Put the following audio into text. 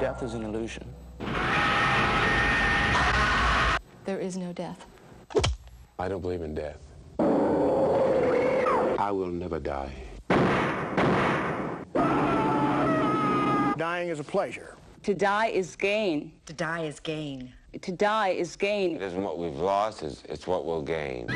Death is an illusion. There is no death. I don't believe in death. I will never die. Dying is a pleasure. To die is gain. To die is gain. To die is gain. It isn't what we've lost, it's, it's what we'll gain.